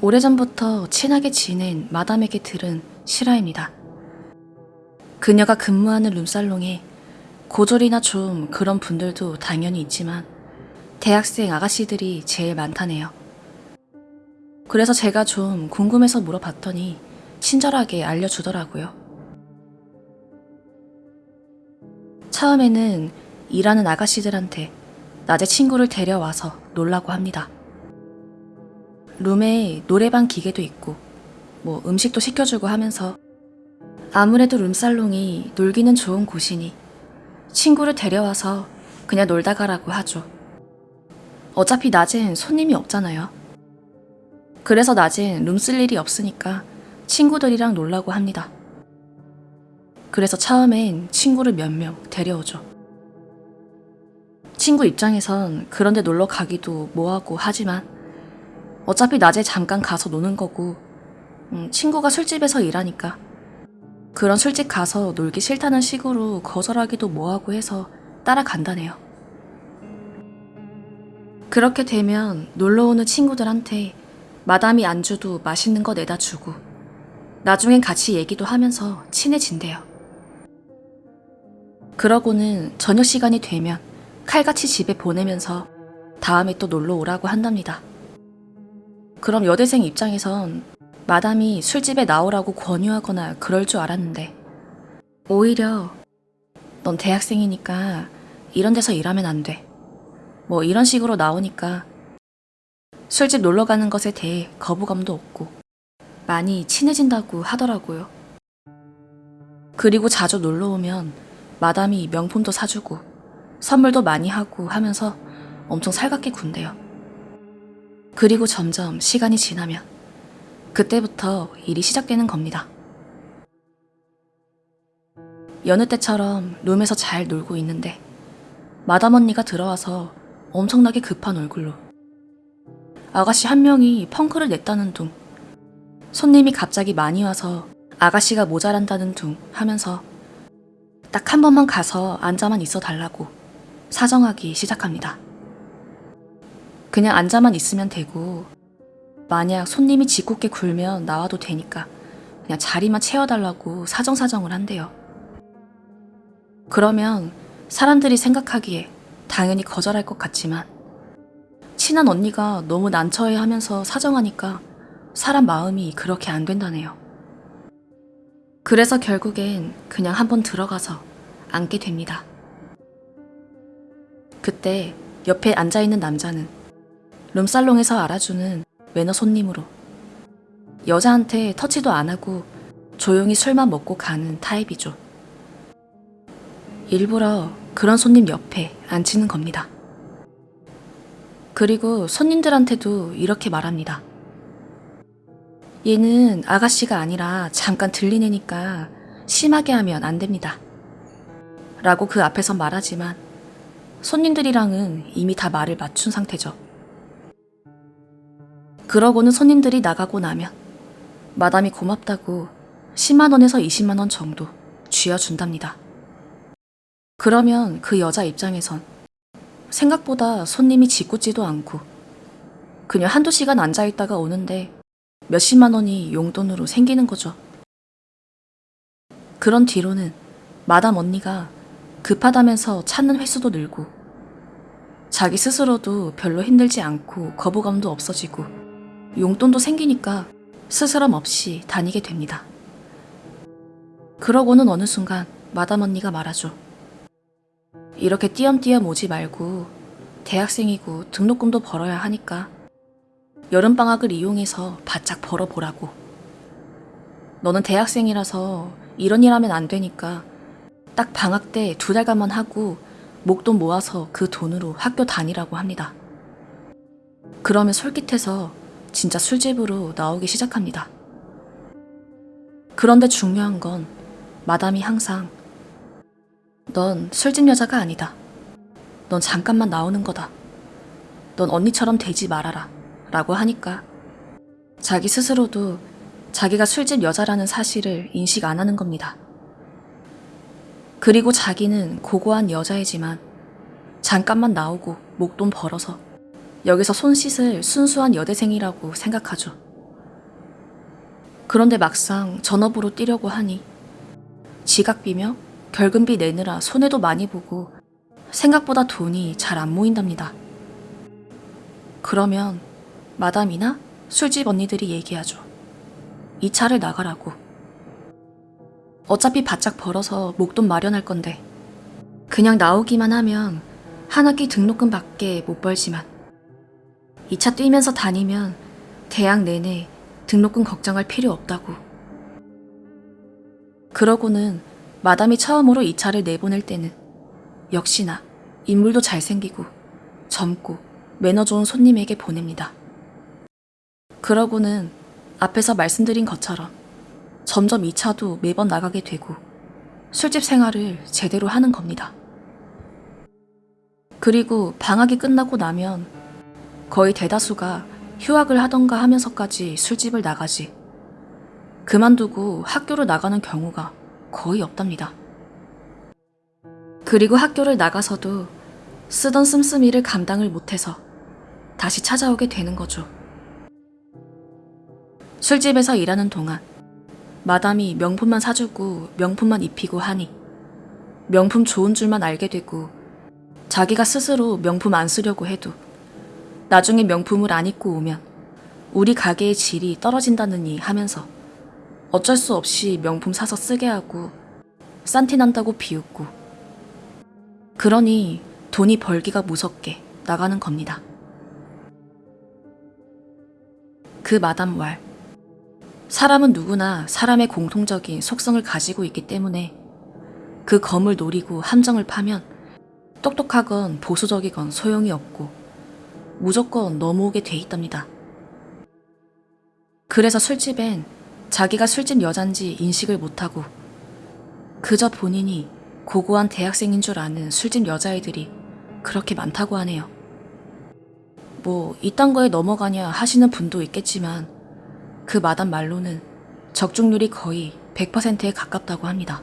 오래전부터 친하게 지낸 마담에게 들은 실화입니다. 그녀가 근무하는 룸살롱에 고졸이나 좀 그런 분들도 당연히 있지만 대학생 아가씨들이 제일 많다네요. 그래서 제가 좀 궁금해서 물어봤더니 친절하게 알려주더라고요. 처음에는 일하는 아가씨들한테 낮에 친구를 데려와서 놀라고 합니다. 룸에 노래방 기계도 있고 뭐 음식도 시켜주고 하면서 아무래도 룸살롱이 놀기는 좋은 곳이니 친구를 데려와서 그냥 놀다 가라고 하죠. 어차피 낮엔 손님이 없잖아요. 그래서 낮엔 룸 쓸 일이 없으니까 친구들이랑 놀라고 합니다. 그래서 처음엔 친구를 몇 명 데려오죠. 친구 입장에선 그런데 놀러 가기도 뭐하고 하지만 어차피 낮에 잠깐 가서 노는 거고 음, 친구가 술집에서 일하니까 그런 술집 가서 놀기 싫다는 식으로 거절하기도 뭐하고 해서 따라간다네요. 그렇게 되면 놀러 오는 친구들한테 마담이 안주도 맛있는 거 내다 주고 나중엔 같이 얘기도 하면서 친해진대요. 그러고는 저녁 시간이 되면 칼같이 집에 보내면서 다음에 또 놀러 오라고 한답니다. 그럼 여대생 입장에선 마담이 술집에 나오라고 권유하거나 그럴 줄 알았는데 오히려 넌 대학생이니까 이런 데서 일하면 안 돼. 뭐 이런 식으로 나오니까 술집 놀러 가는 것에 대해 거부감도 없고 많이 친해진다고 하더라고요. 그리고 자주 놀러 오면 마담이 명품도 사주고 선물도 많이 하고 하면서 엄청 살갑게 군대요. 그리고 점점 시간이 지나면 그때부터 일이 시작되는 겁니다. 여느 때처럼 룸에서 잘 놀고 있는데 마담 언니가 들어와서 엄청나게 급한 얼굴로 아가씨 한 명이 펑크를 냈다는 둥 손님이 갑자기 많이 와서 아가씨가 모자란다는 둥 하면서 딱 한 번만 가서 앉아만 있어 달라고 사정하기 시작합니다. 그냥 앉아만 있으면 되고 만약 손님이 짓궂게 굴면 나와도 되니까 그냥 자리만 채워달라고 사정사정을 한대요. 그러면 사람들이 생각하기에 당연히 거절할 것 같지만 친한 언니가 너무 난처해 하면서 사정하니까 사람 마음이 그렇게 안 된다네요. 그래서 결국엔 그냥 한번 들어가서 앉게 됩니다. 그때 옆에 앉아있는 남자는 룸살롱에서 알아주는 매너 손님으로 여자한테 터치도 안 하고 조용히 술만 먹고 가는 타입이죠. 일부러 그런 손님 옆에 앉히는 겁니다. 그리고 손님들한테도 이렇게 말합니다. 얘는 아가씨가 아니라 잠깐 들린 애니까 심하게 하면 안 됩니다. 라고 그 앞에서 말하지만 손님들이랑은 이미 다 말을 맞춘 상태죠. 그러고는 손님들이 나가고 나면 마담이 고맙다고 10만원에서 20만원 정도 쥐어준답니다. 그러면 그 여자 입장에선 생각보다 손님이 짓궂지도 않고 그냥 한두 시간 앉아있다가 오는데 몇십만 원이 용돈으로 생기는 거죠. 그런 뒤로는 마담 언니가 급하다면서 찾는 횟수도 늘고 자기 스스로도 별로 힘들지 않고 거부감도 없어지고 용돈도 생기니까 스스럼 없이 다니게 됩니다. 그러고는 어느 순간 마담 언니가 말하죠. 이렇게 띄엄띄엄 오지 말고 대학생이고 등록금도 벌어야 하니까 여름방학을 이용해서 바짝 벌어보라고. 너는 대학생이라서 이런 일 하면 안 되니까 딱 방학 때 두 달간만 하고 목돈 모아서 그 돈으로 학교 다니라고 합니다. 그러면 솔깃해서 진짜 술집으로 나오기 시작합니다. 그런데 중요한 건 마담이 항상 넌 술집 여자가 아니다. 넌 잠깐만 나오는 거다. 넌 언니처럼 되지 말아라. 라고 하니까 자기 스스로도 자기가 술집 여자라는 사실을 인식 안 하는 겁니다. 그리고 자기는 고고한 여자이지만 잠깐만 나오고 목돈 벌어서 여기서 손 씻을 순수한 여대생이라고 생각하죠. 그런데 막상 전업으로 뛰려고 하니 지각비며 결근비 내느라 손해도 많이 보고 생각보다 돈이 잘 안 모인답니다. 그러면 마담이나 술집 언니들이 얘기하죠. 이 차를 나가라고. 어차피 바짝 벌어서 목돈 마련할 건데 그냥 나오기만 하면 한 학기 등록금 밖에 못 벌지만 이 차 뛰면서 다니면 대학 내내 등록금 걱정할 필요 없다고. 그러고는 마담이 처음으로 이 차를 내보낼 때는 역시나 인물도 잘생기고 젊고 매너 좋은 손님에게 보냅니다. 그러고는 앞에서 말씀드린 것처럼 점점 이 차도 매번 나가게 되고 술집 생활을 제대로 하는 겁니다. 그리고 방학이 끝나고 나면 거의 대다수가 휴학을 하던가 하면서까지 술집을 나가지 그만두고 학교를 나가는 경우가 거의 없답니다. 그리고 학교를 나가서도 쓰던 씀씀이를 감당을 못해서 다시 찾아오게 되는 거죠. 술집에서 일하는 동안 마담이 명품만 사주고 명품만 입히고 하니 명품 좋은 줄만 알게 되고 자기가 스스로 명품 안 쓰려고 해도 나중에 명품을 안 입고 오면 우리 가게의 질이 떨어진다느니 하면서 어쩔 수 없이 명품 사서 쓰게 하고 싼티 난다고 비웃고 그러니 돈이 벌기가 무섭게 나가는 겁니다. 그 마담 왈 사람은 누구나 사람의 공통적인 속성을 가지고 있기 때문에 그 검을 노리고 함정을 파면 똑똑하건 보수적이건 소용이 없고 무조건 넘어오게 돼 있답니다. 그래서 술집엔 자기가 술집 여잔지 인식을 못하고 그저 본인이 고고한 대학생인 줄 아는 술집 여자애들이 그렇게 많다고 하네요. 뭐 이딴 거에 넘어가냐 하시는 분도 있겠지만 그 마담 말로는 적중률이 거의 100%에 가깝다고 합니다.